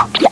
Yeah.